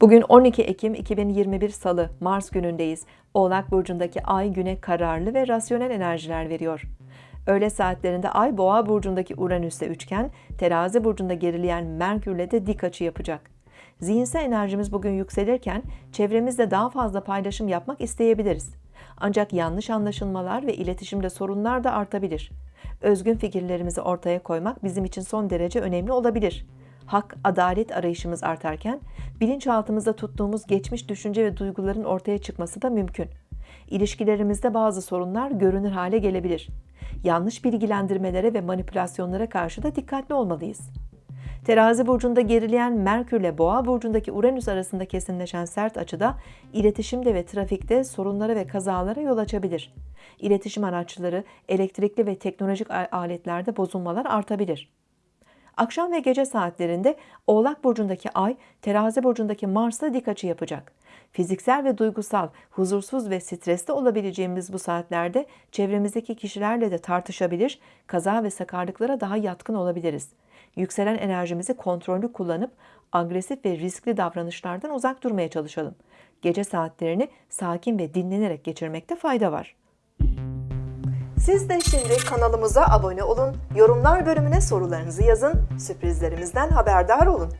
Bugün 12 Ekim 2021 Salı, Mars günündeyiz. Oğlak Burcu'ndaki Ay güne kararlı ve rasyonel enerjiler veriyor. Öğle saatlerinde Ay Boğa Burcu'ndaki Uranüs'te üçgen, Terazi Burcu'nda gerileyen Merkür'le de dik açı yapacak. Zihinsel enerjimiz bugün yükselirken çevremizde daha fazla paylaşım yapmak isteyebiliriz. Ancak yanlış anlaşılmalar ve iletişimde sorunlar da artabilir. Özgün fikirlerimizi ortaya koymak bizim için son derece önemli olabilir hak, adalet arayışımız artarken bilinçaltımızda tuttuğumuz geçmiş düşünce ve duyguların ortaya çıkması da mümkün. İlişkilerimizde bazı sorunlar görünür hale gelebilir. Yanlış bilgilendirmelere ve manipülasyonlara karşı da dikkatli olmalıyız. Terazi burcunda gerileyen Merkür ile Boğa burcundaki Uranüs arasında kesinleşen sert açıda iletişimde ve trafikte sorunlara ve kazalara yol açabilir. İletişim araçları, elektrikli ve teknolojik aletlerde bozulmalar artabilir. Akşam ve gece saatlerinde Oğlak burcundaki Ay, Terazi burcundaki Mars'la dik açı yapacak. Fiziksel ve duygusal, huzursuz ve stresli olabileceğimiz bu saatlerde çevremizdeki kişilerle de tartışabilir, kaza ve sakarlıklara daha yatkın olabiliriz. Yükselen enerjimizi kontrollü kullanıp agresif ve riskli davranışlardan uzak durmaya çalışalım. Gece saatlerini sakin ve dinlenerek geçirmekte fayda var. Siz de şimdi kanalımıza abone olun, yorumlar bölümüne sorularınızı yazın, sürprizlerimizden haberdar olun.